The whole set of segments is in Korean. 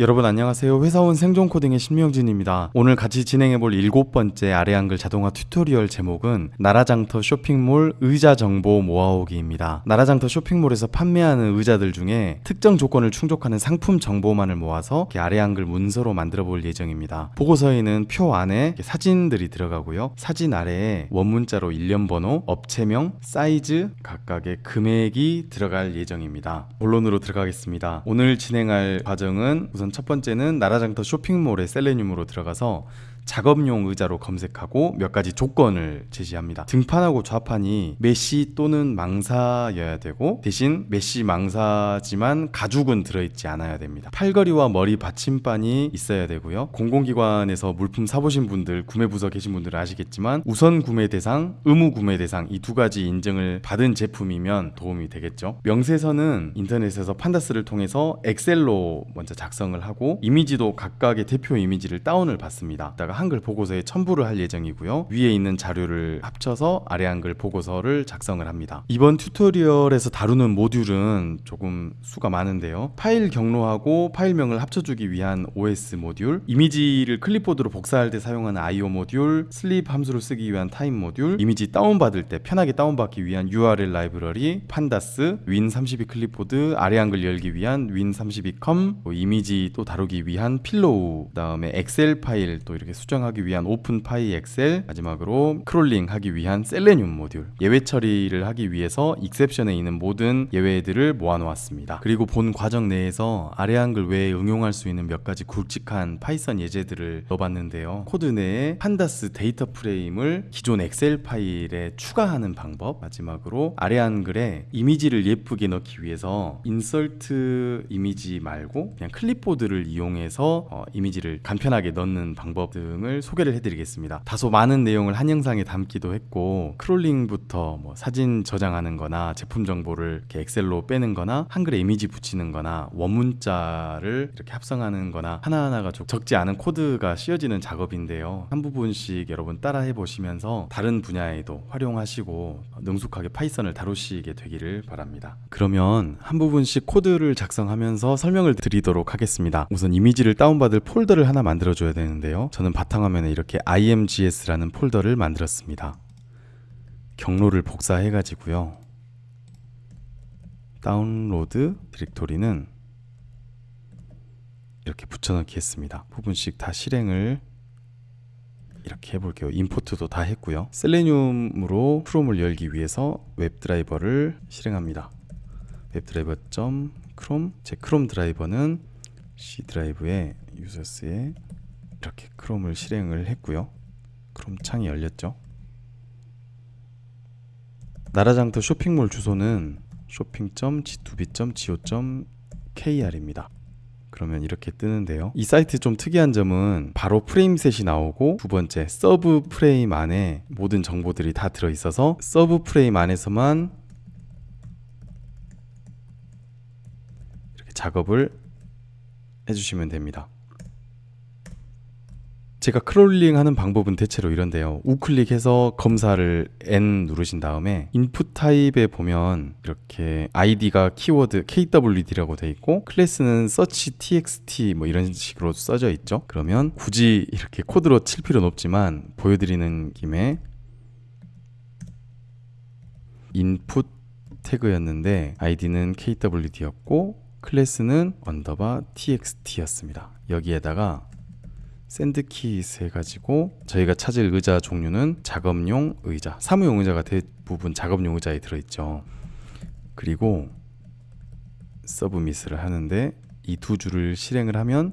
여러분 안녕하세요. 회사원 생존 코딩의 신명진입니다. 오늘 같이 진행해볼 일곱 번째 아래 한글 자동화 tutorial 제목은 나라장터 쇼핑몰 의자 정보 모아오기입니다. 나라장터 쇼핑몰에서 판매하는 의자들 중에 특정 조건을 충족하는 상품 정보만을 모아서 아래 한글 문서로 만들어 볼 예정입니다. 보고서에는 표 안에 사진들이 들어가고요. 사진 아래에 원문자로 일련 번호, 업체명, 사이즈, 각각의 금액이 들어갈 예정입니다. 본론으로 들어가겠습니다. 오늘 진행할 과정은 우선 첫 번째는 나라장터 쇼핑몰의 Selenium으로 들어가서 작업용 의자로 검색하고 몇 가지 조건을 제시합니다. 등판하고 좌판이 mesh 또는 망사여야 되고 대신 mesh 망사지만 가죽은 들어있지 않아야 됩니다. 팔걸이와 머리 받침반이 있어야 되고요. 공공기관에서 물품 사보신 분들, 구매 부서 계신 분들은 아시겠지만 우선 구매 대상, 의무 구매 대상 이 두 가지 인증을 받은 제품이면 도움이 되겠죠. 명세서는 인터넷에서 Pandas를 통해서 엑셀로 먼저 작성을 하고 이미지도 각각의 대표 이미지를 다운을 받습니다. 이따가 한글 보고서에 첨부를 할 예정이고요. 위에 있는 자료를 합쳐서 아래 한글 보고서를 작성을 합니다. 이번 tutorial에서 다루는 모듈은 조금 수가 많은데요. 파일 경로하고 파일명을 합쳐주기 위한 OS 모듈, 이미지를 클립보드로 복사할 때 사용하는 IO 모듈, sleep 함수를 쓰기 위한 time 모듈, 이미지 다운받을 때 편하게 다운받기 위한 URL 라이브러리, Pandas, win32 clipboard, 아래 한글 열기 위한 win32com, 뭐 이미지 또 다루기 위한 Pillow, 그 다음에 엑셀 파일 또 이렇게 수정하기 위한 openpyxl, 마지막으로 crawling 하기 위한 Selenium 모듈, 예외 처리를 하기 위해서 exception에 있는 모든 예외들을 모아놓았습니다. 그리고 본 과정 내에서 아래 한글 외에 응용할 수 있는 몇 가지 굵직한 파이썬 예제들을 넣어봤는데요. 코드 내에 Pandas DataFrame을 기존 엑셀 파일에 추가하는 방법, 마지막으로 아래 한글에 이미지를 예쁘게 넣기 위해서 insert image 말고 그냥 클립보드를 이용해서 어, 이미지를 간편하게 넣는 방법 등을 소개를 해드리겠습니다. 다소 많은 내용을 한 영상에 담기도 했고 crawling부터 뭐 사진 저장하는 거나 제품 정보를 이렇게 엑셀로 빼는 거나 한글에 이미지 붙이는 거나 원문자를 이렇게 합성하는 거나 하나하나가 좀 적지 않은 코드가 씌워지는 작업인데요. 한 부분씩 여러분 따라해 보시면서 다른 분야에도 활용하시고 능숙하게 파이썬을 다루시게 되기를 바랍니다. 그러면 한 부분씩 코드를 작성하면서 설명을 드리도록 하겠습니다. 우선 이미지를 다운받을 폴더를 하나 만들어 줘야 되는데요. 저는 바탕화면에 이렇게 imgs라는 폴더를 만들었습니다. 경로를 복사해 가지고요. download directory는 이렇게 붙여넣기 했습니다. 부분씩 다 실행을 이렇게 해볼게요. import도 다 했고요. Selenium으로 크롬을 열기 위해서 webdriver를 실행합니다. webdriver 점 크롬 제 크롬 driver는 C 드라이브에 유저스에 이렇게 크롬을 실행을 했고요. 크롬 창이 열렸죠. 나라장터 쇼핑몰 주소는 shopping.g2b.go.kr입니다. 그러면 이렇게 뜨는데요. 이 사이트 좀 특이한 점은 바로 frameset이 나오고 두 번째 sub frame 안에 모든 정보들이 다 들어 있어서 sub frame 안에서만 이렇게 작업을 해주시면 됩니다. 제가 crawling 하는 방법은 대체로 이런데요. 우클릭해서 검사를 N 누르신 다음에 input type에 보면 이렇게 아이디가 키워드 KWD라고 돼 있고 클래스는 search txt 뭐 이런 식으로 써져 있죠. 그러면 굳이 이렇게 코드로 칠 필요는 없지만 보여드리는 김에 input tag였는데 아이디는 KWD였고 클래스는 언더바 txt였습니다. 여기에다가 send keys 해가지고 저희가 찾을 의자 종류는 작업용 의자 사무용 의자가 대부분 작업용 의자에 들어있죠. 그리고 submit을 하는데 이 두 줄을 실행을 하면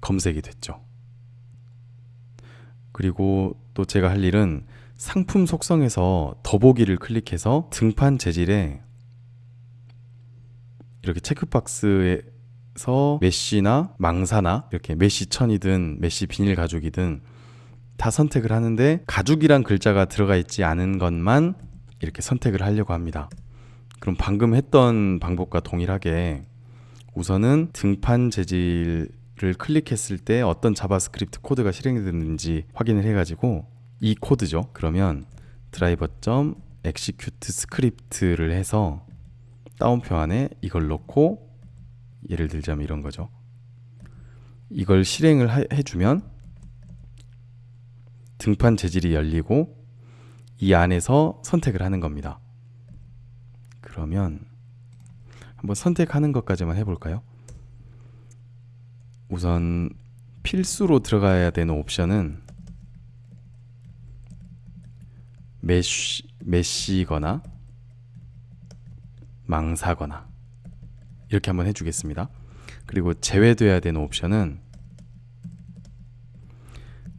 검색이 됐죠. 그리고 또 제가 할 일은 상품 속성에서 더보기를 클릭해서 등판 재질에 이렇게 checkbox에 서 mesh나 망사나 이렇게 mesh 천이든 mesh 비닐 가죽이든 다 선택을 하는데 가죽이란 글자가 들어가 있지 않은 것만 이렇게 선택을 하려고 합니다. 그럼 방금 했던 방법과 동일하게 우선은 등판 재질을 클릭했을 때 어떤 JavaScript 코드가 실행이 됐는지 확인을 해가지고 이 코드죠. 그러면 드라이버 점 execute script를 해서 따옴표 안에 이걸 넣고 예를 들자면 이런 거죠. 이걸 실행을 하- 해주면 등판 재질이 열리고 이 안에서 선택을 하는 겁니다. 그러면 한번 선택하는 것까지만 해볼까요? 우선 필수로 들어가야 되는 옵션은 mesh, mesh거나 망사거나 이렇게 한번 해주겠습니다. 그리고 제외돼야 되는 옵션은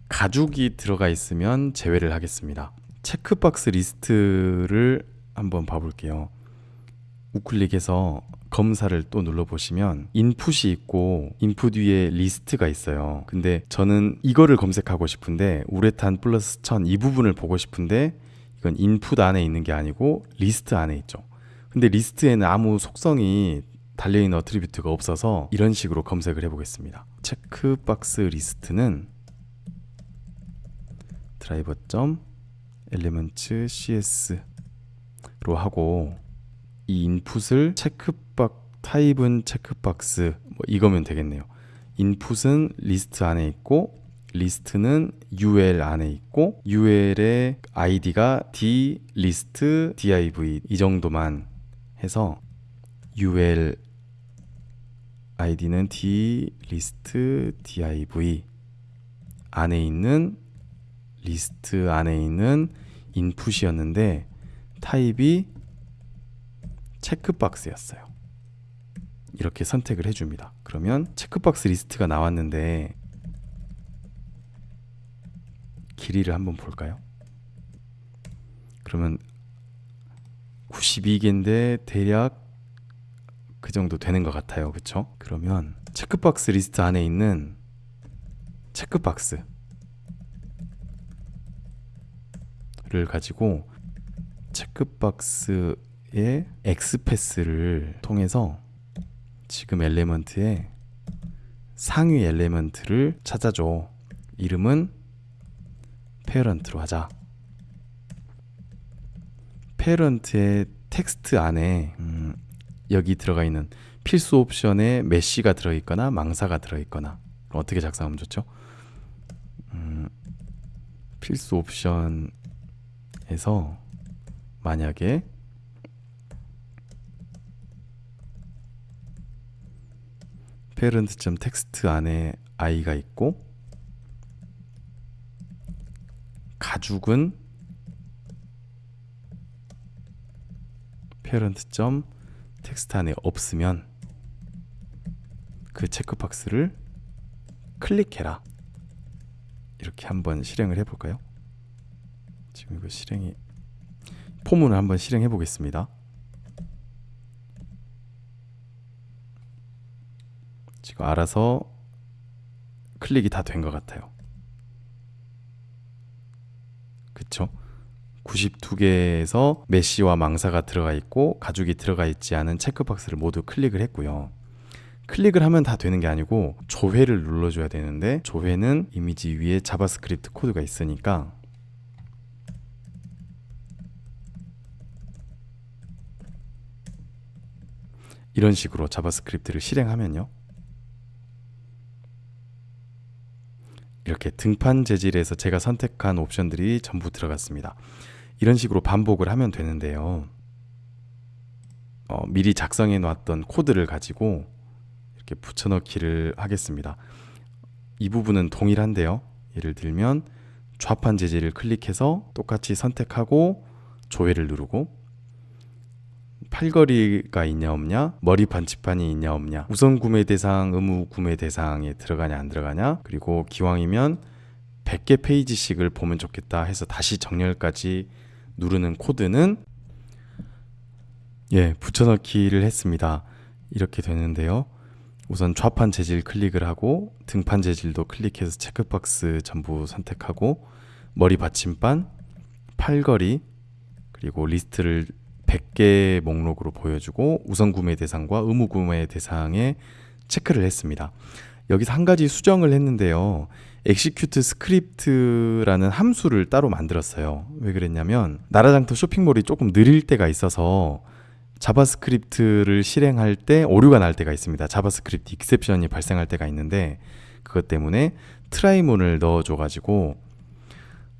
가죽이 들어가 있으면 제외를 하겠습니다. checkbox list를 한번 봐볼게요. 우클릭해서 검사를 또 눌러보시면 input이 있고 input 위에 리스트가 있어요. 근데 저는 이거를 검색하고 싶은데 우레탄 플러스 1000이 부분을 보고 싶은데 이건 input 안에 있는 게 아니고 리스트 안에 있죠. 근데 리스트에는 아무 속성이 달려있는 attribute가 없어서 이런 식으로 검색을 해보겠습니다. checkbox 리스트는 드라이버 점 엘리먼트 cs로 하고 이 인풋을 체크박 타입은 체크박스 뭐 이거면 되겠네요. 인풋은 리스트 안에 있고 리스트는 UL 안에 있고 UL의 아이디가 d 리스트 div 이 정도만 해서 UL 아이디는 d 리스트 div 안에 있는 리스트 안에 있는 input이었는데 타입이 checkbox였어요. 이렇게 선택을 해줍니다. 그러면 checkbox 리스트가 나왔는데 길이를 한번 볼까요? 그러면 92개인데 대략 그 정도 되는 것 같아요. 그쵸? 그러면 checkbox 리스트 안에 있는 checkbox를 가지고 checkbox의 XPath를 통해서 지금 element에 상위 element를 찾아줘. 이름은 parent로 하자. parent의 텍스트 안에 음, 여기 들어가 있는 필수 옵션에 메시가 들어있거나 망사가 들어있거나 어떻게 작성하면 좋죠? 음, 필수 옵션에서 만약에 텍스트 안에 i가 있고 가죽은 parent.점 텍스트 안에 없으면 그 checkbox를 클릭해라. 이렇게 한번 실행을 해볼까요? 지금 이거 실행이 for문을 한번 실행해 보겠습니다. 지금 알아서 클릭이 다 된 것 같아요. 그쵸? 92개에서 메시와 망사가 들어가 있고 가죽이 들어가 있지 않은 checkbox를 모두 클릭을 했고요. 클릭을 하면 다 되는 게 아니고 조회를 눌러줘야 되는데 조회는 이미지 위에 JavaScript 코드가 있으니까 이런 식으로 JavaScript를 실행하면요. 이렇게 등판 재질에서 제가 선택한 옵션들이 전부 들어갔습니다. 이런 식으로 반복을 하면 되는데요. 어, 미리 작성해 놨던 코드를 가지고 이렇게 붙여넣기를 하겠습니다. 이 부분은 동일한데요. 예를 들면 좌판 재질을 클릭해서 똑같이 선택하고 조회를 누르고 팔걸이가 있냐 없냐 머리 반지판이 있냐 없냐 우선 구매 대상 의무 구매 대상에 들어가냐 안 들어가냐 그리고 기왕이면 100개 페이지씩을 보면 좋겠다 해서 다시 정렬까지 누르는 코드는 예 붙여넣기를 했습니다 이렇게 되는데요 우선 좌판 재질 클릭을 하고 등판 재질도 클릭해서 checkbox 전부 선택하고 머리 받침판 팔걸이 그리고 리스트를 100개 목록으로 보여주고 우선 구매 대상과 의무 구매 대상에 체크를 했습니다. 여기서 한 가지 수정을 했는데요. execute script라는 함수를 따로 만들었어요. 왜 그랬냐면 나라장터 쇼핑몰이 조금 느릴 때가 있어서 JavaScript를 실행할 때 오류가 날 때가 있습니다. JavaScript exception이 발생할 때가 있는데 그것 때문에 try문을 넣어줘 가지고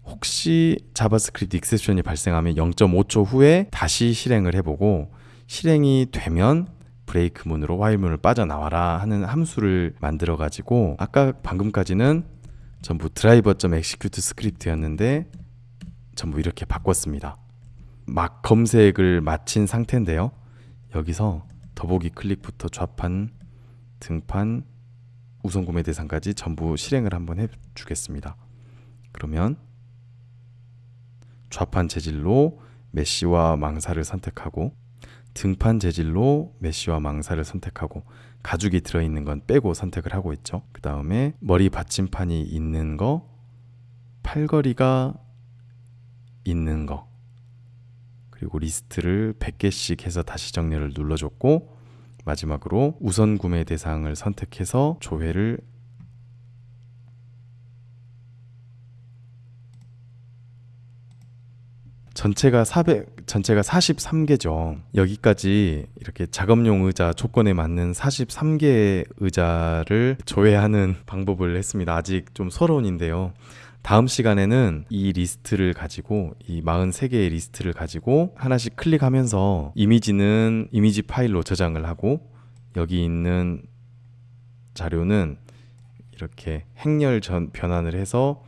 혹시 JavaScript exception이 발생하면 0.5초 후에 다시 실행을 해보고 실행이 되면 브레이크 문으로 와일 문을 빠져나와라 하는 함수를 만들어 가지고 아까 방금까지는 전부 드라이버.execute 스크립트였는데 전부 이렇게 바꿨습니다. 막 검색을 마친 상태인데요. 여기서 더보기 클릭부터 좌판, 등판, 우선 구매 대상까지 전부 실행을 한번 해 주겠습니다. 그러면 좌판 재질로 메시와 망사를 선택하고 등판 재질로 메시와 망사를 선택하고 가죽이 들어있는 건 빼고 선택을 하고 있죠. 그 다음에 머리 받침판이 있는 거, 팔걸이가 있는 거, 그리고 리스트를 100개씩 해서 다시 정렬을 눌러줬고 마지막으로 우선 구매 대상을 선택해서 조회를 전체가 400 전체가 43개죠. 여기까지 이렇게 작업용 의자 조건에 맞는 43개의 의자를 조회하는 방법을 했습니다. 아직 좀 서론인데요. 다음 시간에는 이 리스트를 가지고 이 43개의 리스트를 가지고 하나씩 클릭하면서 이미지는 이미지 파일로 저장을 하고 여기 있는 자료는 이렇게 행렬 전환 변환을 해서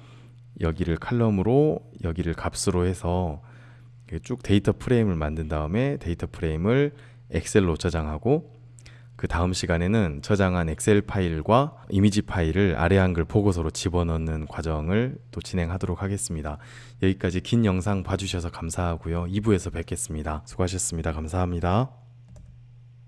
여기를 칼럼으로 여기를 값으로 해서 쭉 data frame을 만든 다음에 data frame을 엑셀로 저장하고 그 다음 시간에는 저장한 엑셀 파일과 이미지 파일을 아래 한글 보고서로 집어넣는 과정을 또 진행하도록 하겠습니다. 여기까지 긴 영상 봐주셔서 감사하고요. 2부에서 뵙겠습니다. 수고하셨습니다. 감사합니다.